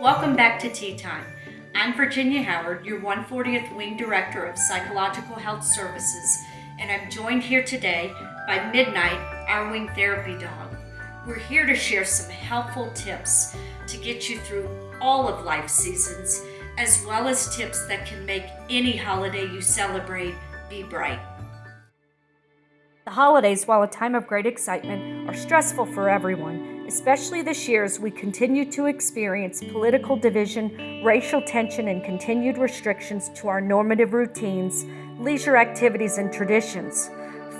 Welcome back to Tea Time. I'm Virginia Howard, your 140th Wing Director of Psychological Health Services, and I'm joined here today by Midnight, our Wing Therapy Dog. We're here to share some helpful tips to get you through all of life seasons, as well as tips that can make any holiday you celebrate be bright. The holidays, while a time of great excitement, are stressful for everyone, especially this year as we continue to experience political division, racial tension, and continued restrictions to our normative routines, leisure activities, and traditions.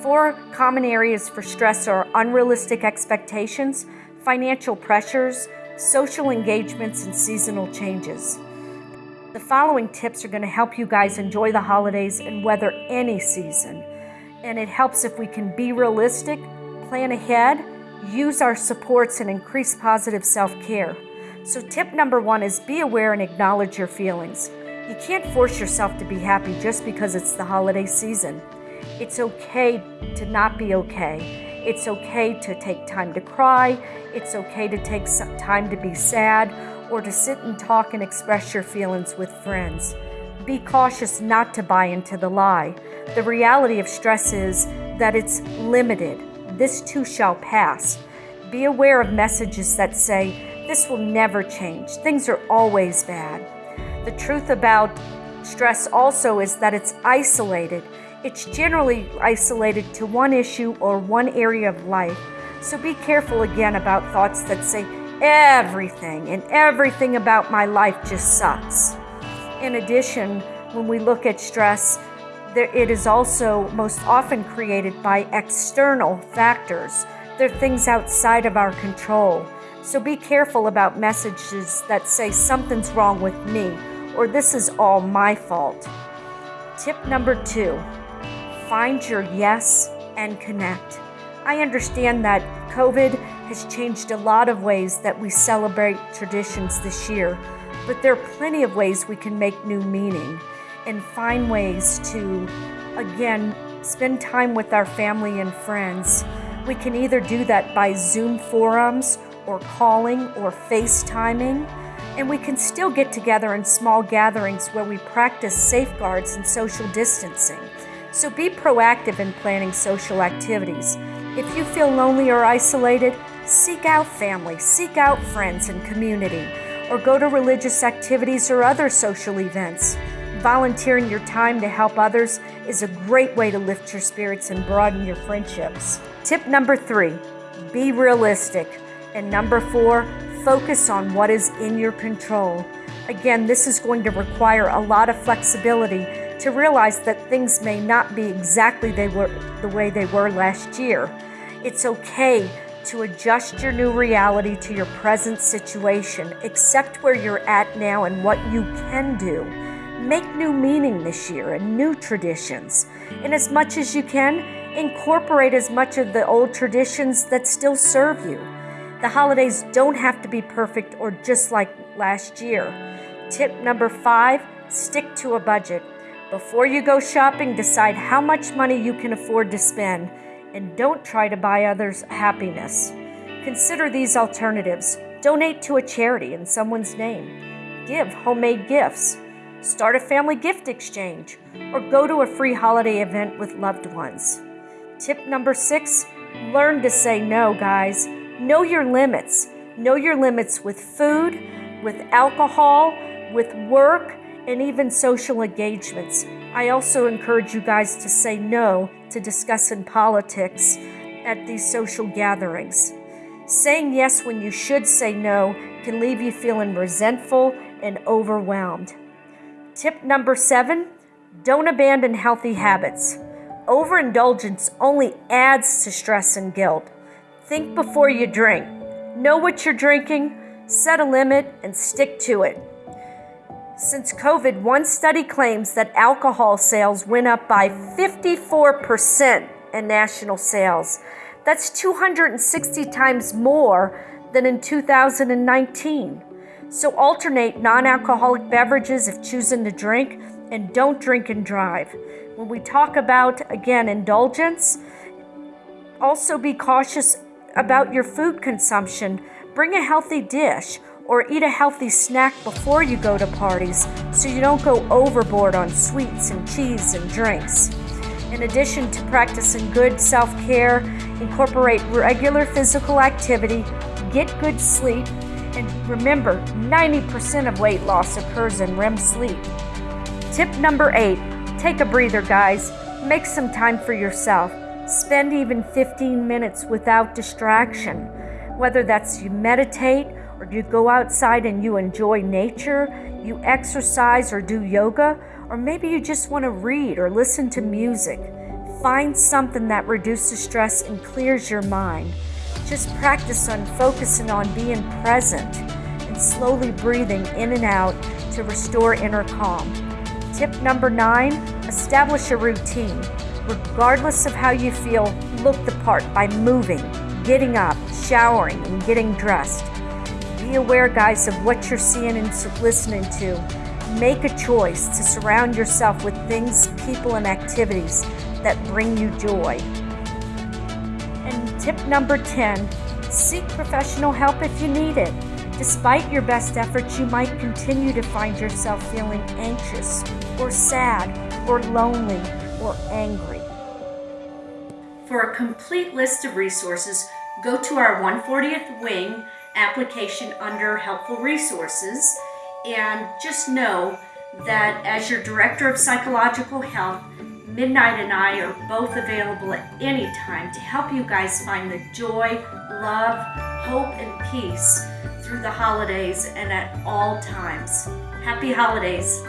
Four common areas for stress are unrealistic expectations, financial pressures, social engagements, and seasonal changes. The following tips are going to help you guys enjoy the holidays and weather any season and it helps if we can be realistic, plan ahead, use our supports, and increase positive self care. So, tip number one is be aware and acknowledge your feelings. You can't force yourself to be happy just because it's the holiday season. It's okay to not be okay. It's okay to take time to cry. It's okay to take some time to be sad or to sit and talk and express your feelings with friends. Be cautious not to buy into the lie. The reality of stress is that it's limited. This too shall pass. Be aware of messages that say, this will never change. Things are always bad. The truth about stress also is that it's isolated. It's generally isolated to one issue or one area of life. So be careful again about thoughts that say, everything and everything about my life just sucks. In addition, when we look at stress, it is also most often created by external factors. They're things outside of our control. So be careful about messages that say something's wrong with me or this is all my fault. Tip number two find your yes and connect. I understand that COVID has changed a lot of ways that we celebrate traditions this year, but there are plenty of ways we can make new meaning and find ways to, again, spend time with our family and friends. We can either do that by Zoom forums or calling or FaceTiming. And we can still get together in small gatherings where we practice safeguards and social distancing. So be proactive in planning social activities. If you feel lonely or isolated, seek out family, seek out friends and community, or go to religious activities or other social events. Volunteering your time to help others is a great way to lift your spirits and broaden your friendships. Tip number three be realistic. And number four, focus on what is in your control. Again, this is going to require a lot of flexibility to realize that things may not be exactly they were, the way they were last year. It's okay to adjust your new reality to your present situation, accept where you're at now and what you can do. Make new meaning this year and new traditions. And as much as you can, incorporate as much of the old traditions that still serve you. The holidays don't have to be perfect or just like last year. Tip number five stick to a budget. Before you go shopping, decide how much money you can afford to spend and don't try to buy others happiness. Consider these alternatives donate to a charity in someone's name, give homemade gifts start a family gift exchange, or go to a free holiday event with loved ones. Tip number six learn to say no, guys. Know your limits. Know your limits with food, with alcohol, with work, and even social engagements. I also encourage you guys to say no to discussing politics at these social gatherings. Saying yes when you should say no can leave you feeling resentful and overwhelmed. Tip number seven don't abandon healthy habits. Overindulgence only adds to stress and guilt. Think before you drink. Know what you're drinking, set a limit, and stick to it. Since COVID, one study claims that alcohol sales went up by 54% in national sales. That's 260 times more than in 2019. So alternate non alcoholic beverages if choosing to drink and don't drink and drive. When we talk about, again, indulgence, also be cautious about your food consumption. Bring a healthy dish or eat a healthy snack before you go to parties so you don't go overboard on sweets and cheese and drinks. In addition to practicing good self care, incorporate regular physical activity, get good sleep, remember 90% of weight loss occurs in REM sleep. Tip number eight take a breather, guys. Make some time for yourself. Spend even 15 minutes without distraction. Whether that's you meditate or you go outside and you enjoy nature, you exercise or do yoga, or maybe you just want to read or listen to music. Find something that reduces stress and clears your mind. Just practice on focusing on being present slowly breathing in and out to restore inner calm. Tip number nine establish a routine. Regardless of how you feel, look the part by moving, getting up, showering, and getting dressed. Be aware, guys, of what you're seeing and listening to. Make a choice to surround yourself with things, people, and activities that bring you joy. And tip number 10 seek professional help if you need it. Despite your best efforts, you might continue to find yourself feeling anxious or sad or lonely or angry. For a complete list of resources, go to our 140th Wing application under Helpful Resources. And just know that as your Director of Psychological Health, Midnight and I are both available at any time to help you guys find the joy, love, hope, and peace through the holidays and at all times. Happy holidays!